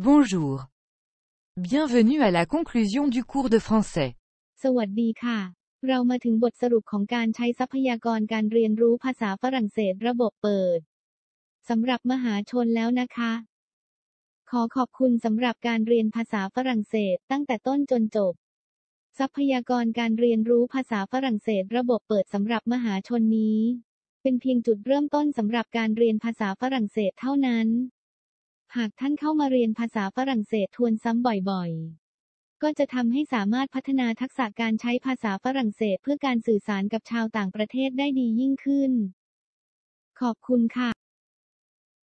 Bonjour. Bienvenue à la conclusion du cours de français. สวัสดีค่ะ เรามาถึงบทสรุปของการใช้ทรัพยากรการเรียนรู้ภาษาฝรั่งเศสระบบเปิดสำหรับมหาชนแล้วนะคะ ขอขอบคุณสำหรับการเรียนภาษาฝรั่งเศสตั้งแต่ต้นจนจบ ทรัพยากรการเรียนรู้ภาษาฝรั่งเศสระบบเปิดสำหรับมหาชนนี้ เป็นเพียงจุดเริ่มต้นสำหรับการเรียนภาษาฝรั่งเศสเท่านั้น หากท่านเข้ามาเรียนภาษาฝรั่งเศสทวนซ้ำบ่อยๆ ก็จะทำให้สามารถพัฒนาทักษะการใช้ภาษาฝรั่งเศสเพื่อการสื่อสารกับชาวต่างประเทศได้ดียิ่งขึ้น ขอบคุณค่ะ